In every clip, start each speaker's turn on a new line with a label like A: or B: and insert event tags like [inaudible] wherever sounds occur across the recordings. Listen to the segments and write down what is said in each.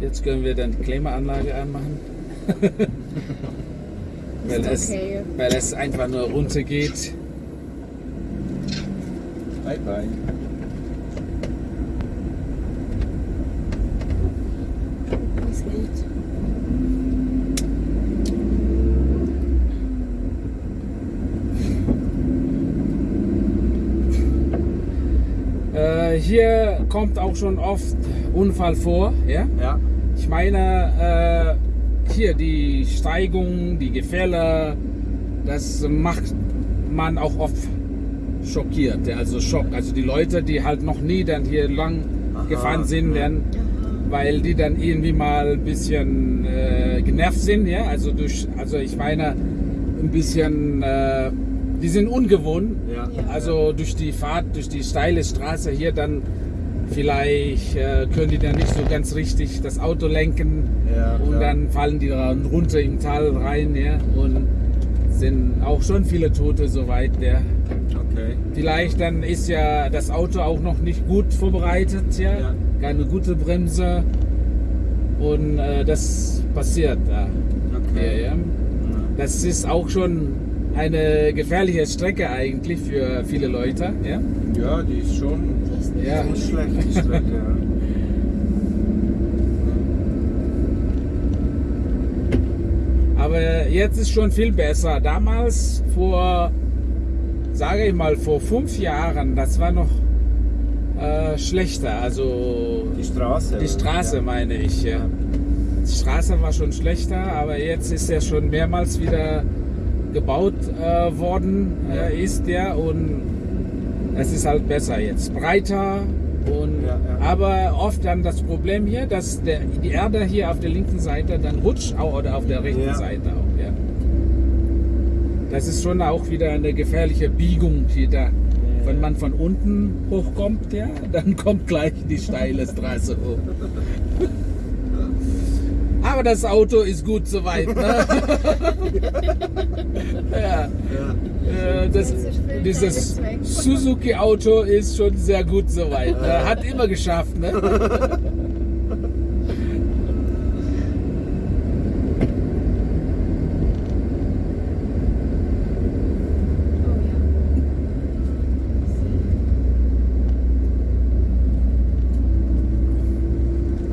A: Jetzt können wir dann die Klimaanlage anmachen. [laughs] weil, es,
B: okay.
A: weil es einfach nur runter geht.
C: Bye bye.
B: Ist gut.
A: Äh, hier kommt auch schon oft Unfall vor. Ja?
C: Ja.
A: Ich meine, äh, hier die Steigung, die Gefälle, das macht man auch oft schockiert. Also Schock. Also die Leute, die halt noch nie dann hier lang
C: Aha,
A: gefahren sind, dann, weil die dann irgendwie mal ein bisschen äh, genervt sind. Ja? Also durch, also ich meine, ein bisschen, äh, die sind ungewohnt.
C: Ja.
A: Also durch die Fahrt, durch die steile Straße hier dann vielleicht äh, können die dann nicht so ganz richtig das Auto lenken
C: Ja,
A: und dann fallen die dann runter im Tal rein ja, und sind auch schon viele Tote soweit. Ja.
C: Okay.
A: Vielleicht dann ist ja das Auto auch noch nicht gut vorbereitet, ja,
C: Ja.
A: keine gute Bremse und äh, das passiert da.
C: Okay.
A: Ja, ja. Das ist auch schon eine gefährliche Strecke eigentlich für viele Leute. Ja?
C: Ja, die ist schon
A: Ja.
C: nicht schlecht, die [laughs] Strecke. ja.
A: Aber jetzt ist schon viel besser. Damals vor, sage ich mal, vor fünf Jahren, das war noch äh, schlechter. Also
C: Die Straße.
A: die? Straße
C: Ja.
A: meine ich. Ja. Die Straße war schon schlechter, aber jetzt ist er schon mehrmals wieder gebaut äh, worden,
C: Ja.
A: äh, ist der und es ist halt besser jetzt, breiter und
C: Ja, ja.
A: aber oft dann das Problem hier, dass der, die Erde hier auf der linken Seite dann rutscht auch, oder auf der rechten
C: Ja.
A: Seite auch. Ja. Das ist schon auch wieder eine gefährliche Biegung hier da. Wenn man von unten hochkommt, ja, dann kommt gleich die steile Straße hoch. [laughs] Aber das Auto ist gut soweit. Ne? [laughs] ja,
C: Ja.
A: äh, das, dieses Suzuki-Auto ist schon sehr gut soweit. Ne? Hat immer geschafft. Ne? [laughs]
B: Oh ja.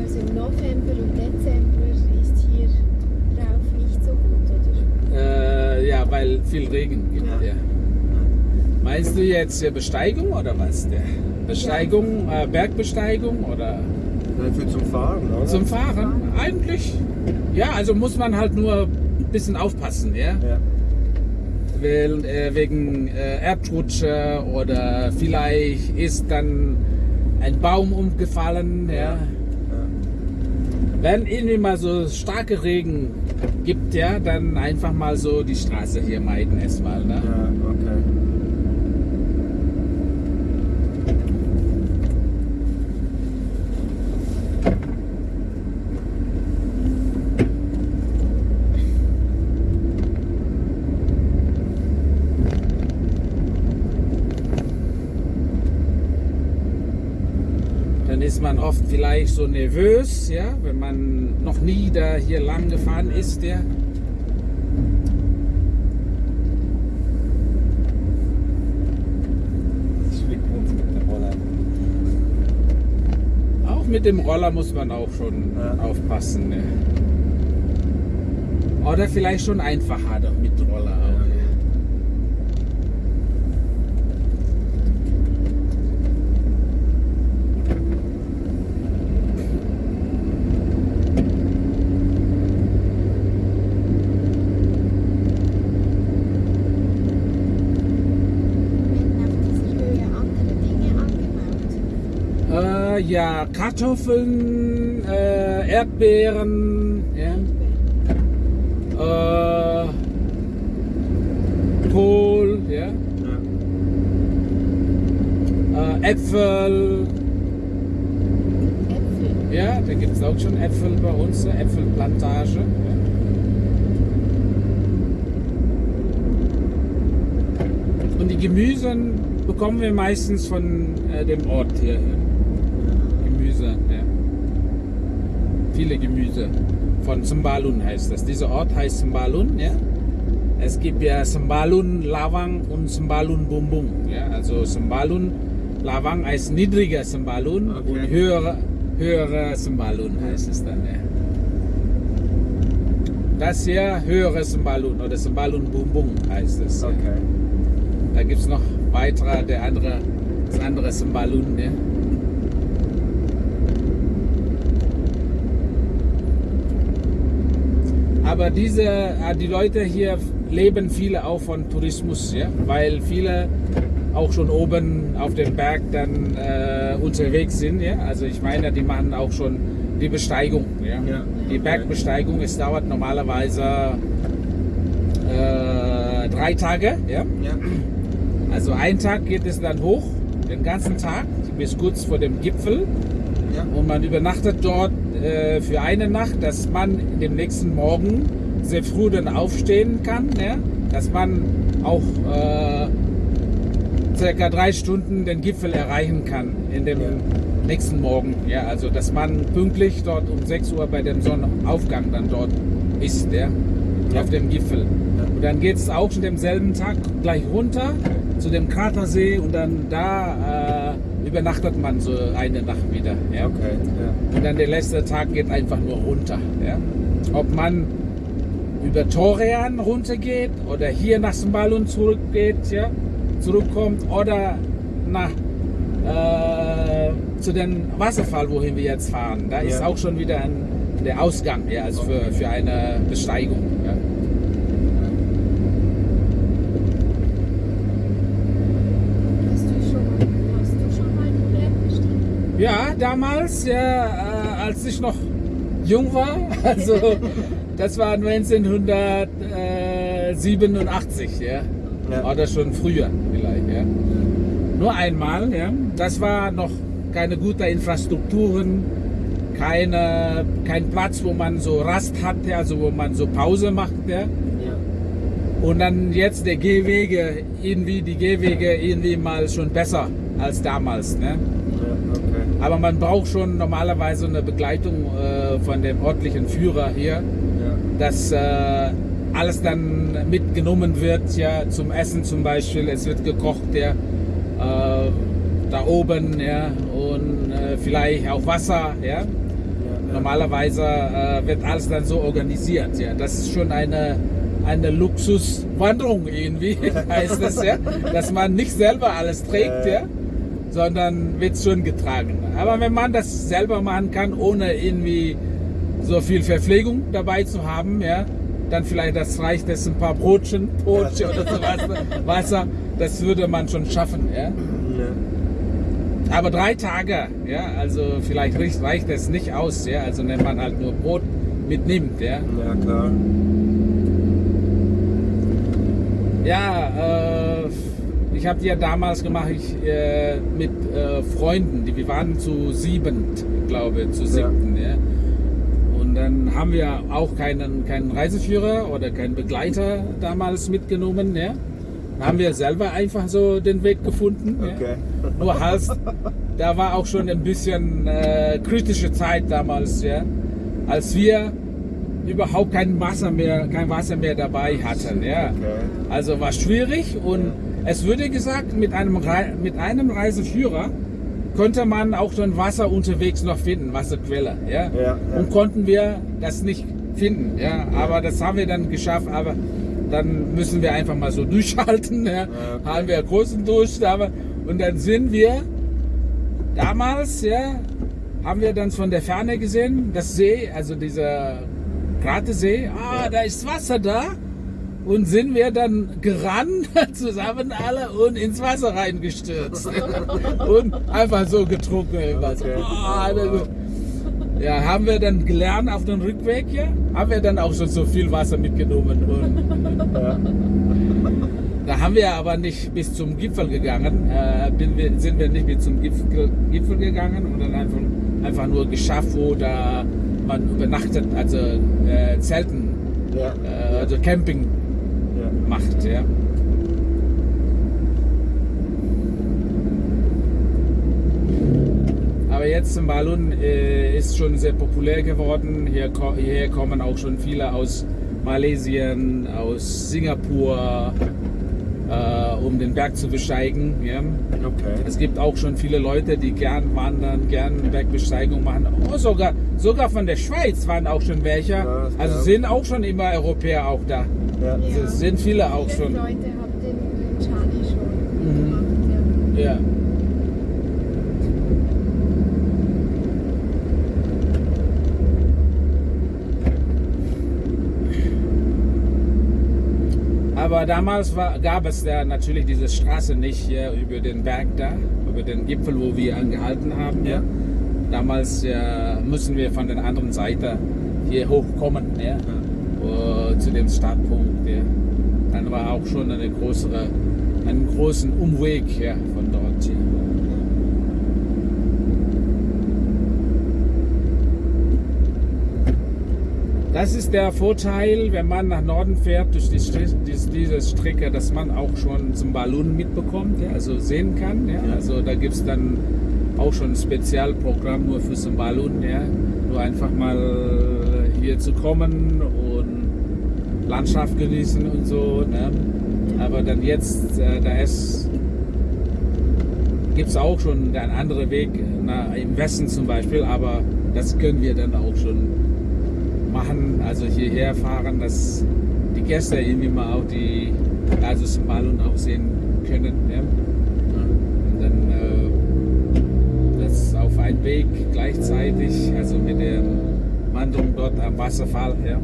B: Also im November und Dezember ist hier drauf nicht so gut, oder?
A: Äh, ja, weil viel Regen gibt.
B: Ja.
A: Ja. Jetzt äh, Besteigung oder was? Der Besteigung, äh, Bergbesteigung oder
C: Nein, für zum Fahren, oder?
A: zum Fahren? Eigentlich. Ja, also muss man halt nur ein bisschen aufpassen, ja.
C: Ja.
A: Weil, äh, wegen äh, Erdrutsche oder vielleicht ist dann ein Baum umgefallen, ja.
C: Ja.
A: Wenn irgendwie mal so starke Regen gibt, ja, dann einfach mal so die Straße hier meiden erstmal, ne?
C: Ja, okay.
A: Dann ist man oft vielleicht so nervös, ja, wenn man noch nie da hier lang gefahren ist, ja. Auch mit dem Roller muss man auch schon
C: Ja.
A: aufpassen. Ne? Oder vielleicht schon einfacher doch mit Roller auch.
C: Ja.
B: Werden auf dieser Höhe andere Dinge angebaut?
A: Äh, ja, Kartoffeln, äh, Erdbeeren, ja. Äh, Kohl, ja. Äh, Äpfel,
B: Äpfel.
A: ja, da gibt es auch schon Äpfel bei uns, Äpfelplantage. Und die Gemüse bekommen wir meistens von äh, dem Ort hier. Viele Gemüse. Von Sembalun heißt das. Dieser Ort heißt Sembalun, ja. Es gibt ja Sembalun Lawang und Sembalun Bumbung. Ja. Also Sembalun Lawang heißt niedriger Sembalun
C: Okay.
A: und höherer, höherer Sembalun heißt es dann, ja. Das hier höhere Sembalun oder Sembalun Bumbung heißt es. ja.
C: Okay.
A: Da gibt es noch weitere, der andere, das andere Sembalun. Ne? Aber diese, äh, die Leute hier leben viele auch von Tourismus, ja? weil viele auch schon oben auf dem Berg dann äh, unterwegs sind. Ja? Also ich meine, die machen auch schon die Besteigung. Ja?
C: Ja.
A: Die Bergbesteigung, es dauert normalerweise äh, drei Tage. Ja?
C: Ja.
A: Also einen Tag geht es dann hoch, den ganzen Tag, bis kurz vor dem Gipfel.
C: Ja.
A: Und man übernachtet dort äh, für eine Nacht, dass man dem nächsten Morgen sehr früh dann aufstehen kann. Ja? Dass man auch äh, circa drei Stunden den Gipfel erreichen kann in dem
C: Ja.
A: nächsten Morgen. Ja? Also dass man pünktlich dort um 6 Uhr bei dem Sonnenaufgang dann dort ist, ja?
C: Ja.
A: auf dem Gipfel. Und dann geht es auch schon demselben Tag gleich runter zu dem Kratersee und dann da äh, übernachtet man so eine Nacht wieder. Ja?
C: Okay. Ja.
A: Und dann der letzte Tag geht einfach nur runter. Ja? Ob man über Torean runtergeht oder hier nach Sembalun zurückgeht, ja? zurückkommt oder nach äh, zu dem Wasserfall, wohin wir jetzt fahren. Da ist
C: Ja.
A: auch schon wieder ein, der Ausgang ja, also für, für eine Besteigung. Ja?
B: Hast du schon mal, hast du schon mal einen Berg bestiegen?
A: Ja, damals, ja, äh, als ich noch jung war, [laughs] also das war 1987, ja.
C: Ja.
A: Oder schon früher vielleicht, ja. Nur einmal, ja. Das war noch keine gute Infrastrukturen, keine, kein Platz, wo man so Rast hatte, also wo man so Pause macht, ja.
C: Ja.
A: Und dann jetzt der Gehwege, irgendwie die Gehwege irgendwie mal schon besser als damals, ne.
C: Okay.
A: Aber man braucht schon normalerweise eine Begleitung äh, von dem örtlichen Führer hier,
C: Ja.
A: dass äh, alles dann mitgenommen wird, ja, zum Essen zum Beispiel. Es wird gekocht, ja, äh, da oben, ja, und äh, vielleicht auch Wasser, ja.
C: Ja.
A: Normalerweise äh, wird alles dann so organisiert, ja. Das ist schon eine eine Luxuswanderung irgendwie, [laughs] heißt das ja, dass man nicht selber alles trägt, ja, sondern wird schon getragen. Aber wenn man das selber machen kann, ohne irgendwie so viel Verpflegung dabei zu haben, ja, dann vielleicht das reicht es ein paar Brotchen, Brotchen oder so was, Wasser, das würde man schon schaffen, ja.
C: Ja.
A: Aber drei Tage, ja, also vielleicht reicht, reicht es nicht aus, ja, also wenn man halt nur Brot mitnimmt, ja.
C: Ja, klar.
A: Ja, äh, ich habe ja damals gemacht ich, äh, mit äh, Freunden, die, wir waren zu sieben, glaube zu siebten. Ja. Und dann haben wir auch keinen, keinen Reiseführer oder keinen Begleiter damals mitgenommen. Ja. Dann haben wir selber einfach so den Weg gefunden.
C: Okay.
A: Ja. [laughs] Nur halt, da war auch schon ein bisschen äh, kritische Zeit damals, ja, als wir überhaupt kein Wasser mehr, kein Wasser mehr dabei hatten. Ja.
C: Okay.
A: Also war schwierig und es wurde gesagt, mit einem, Rei- mit einem Reiseführer konnte man auch schon Wasser unterwegs noch finden, Wasserquelle. Ja?
C: Ja, ja.
A: Und konnten wir das nicht finden. Ja? Aber das haben wir dann geschafft. Aber dann müssen wir einfach mal so [laughs] durchhalten. Ja?
C: okay.
A: Haben wir großen Durst. Aber, und dann sind wir damals, ja, haben wir dann von der Ferne gesehen, das See, also dieser Kratersee. Ah, da ist Wasser da. Und sind wir dann gerannt, [laughs] zusammen alle, und ins Wasser reingestürzt. [laughs] und einfach so getrunken.
C: Okay.
A: Das- ja, haben wir dann gelernt auf dem Rückweg, ja, haben wir dann auch schon so viel Wasser mitgenommen. Und
C: Ja.
A: da haben wir aber nicht bis zum Gipfel gegangen, äh, wir, sind wir nicht bis zum Gipfel, Gipfel gegangen und dann einfach, einfach nur geschafft, wo da man übernachtet, also äh, Zelten,
C: Ja.
A: äh, also Camping. Macht, ja. Aber jetzt Sembalun äh, ist schon sehr populär geworden. Hier, hierher kommen auch schon viele aus Malaysia, aus Singapur, äh, um den Berg zu besteigen. Ja.
C: Okay.
A: Es gibt auch schon viele Leute, die gern wandern, gern Bergbesteigung machen. Oh, sogar, sogar von der Schweiz waren auch schon welche.
C: Ja,
A: also sind auch schon immer Europäer auch da.
C: Ja.
B: Ja.
A: Es sind viele auch
B: Viele
A: schon.
B: Leute haben den Charlie schon
A: Mhm.
B: gemacht. Ja.
A: Ja. Aber damals war, gab es da natürlich diese Straße nicht hier über den Berg da, über den Gipfel, wo wir angehalten haben. Ja.
C: Ja.
A: Damals ja, müssen wir von der anderen Seite hier hochkommen, ja, äh, zu dem Startpunkt. Ja. Dann war auch schon eine größere, einen großen Umweg ja, von dort hier. Das ist der Vorteil, wenn man nach Norden fährt durch die, dies- diese Strecke, dass man auch schon zum Ballon mitbekommt, ja, also sehen kann. Ja.
C: Ja.
A: Also da gibt es dann auch schon ein Spezialprogramm nur für zum Ballon, ja. nur einfach mal hier zu kommen Landschaft genießen und so. Ne. Aber dann jetzt, äh, da ist gibt es auch schon einen anderen Weg na, im Westen zum Beispiel, aber das können wir dann auch schon machen, also hierher fahren, dass die Gäste irgendwie mal auch die also Somalien auch sehen können. Ja? Und dann äh, das auf einen Weg gleichzeitig, also mit der Wanderung dort am Wasserfall. Ja?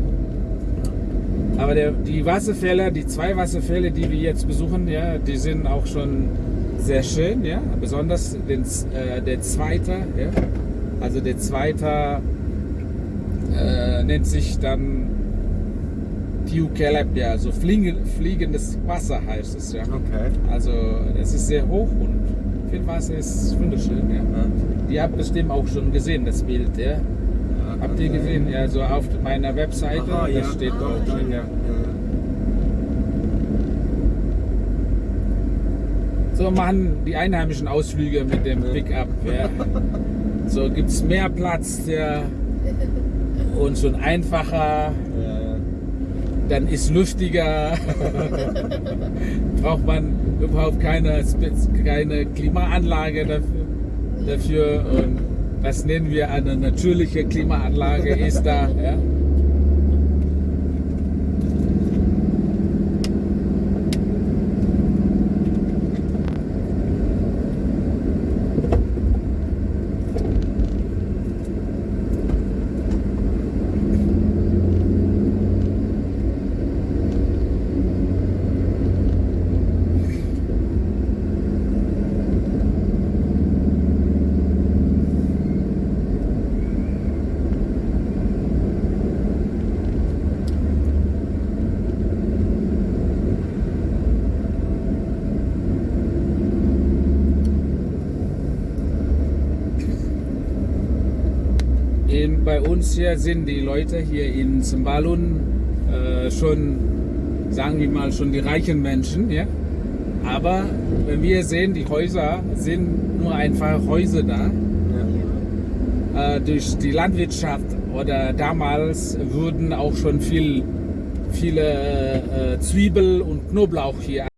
A: Aber der, die Wasserfälle, die zwei Wasserfälle, die wir jetzt besuchen, ja, die sind auch schon sehr schön, ja. Besonders den, äh, der zweite, ja. Also der zweite äh, nennt sich dann Tiu Keleb, ja, also fliegen, fliegendes Wasser heißt es, ja.
C: Okay.
A: Also es ist sehr hoch und viel Wasser ist wunderschön, ja.
C: Ja.
A: Die habt bestimmt auch schon gesehen, das Bild, ja.
C: Ja,
A: Habt ihr gesehen? Ja, so auf meiner Webseite,
C: Aha, ja.
A: das steht
B: Ah,
A: dort
B: ja.
A: drin, ja.
C: Ja,
A: So machen die Einheimischen Ausflüge mit dem Pickup. Ja. [laughs] So gibt es mehr Platz ja. und schon einfacher,
C: ja, ja.
A: dann ist luftiger. [laughs] Braucht man überhaupt keine, keine Klimaanlage dafür, dafür. Und das nennen wir eine natürliche Klimaanlage, ist da. Ja. In, bei uns hier sind die Leute hier in Zimbalun äh, schon, sagen wir mal, schon die reichen Menschen. Ja? Aber wenn wir sehen, die Häuser sind nur einfach Häuser da. Äh, durch die Landwirtschaft oder damals wurden auch schon viel, viele äh, Zwiebel und Knoblauch hier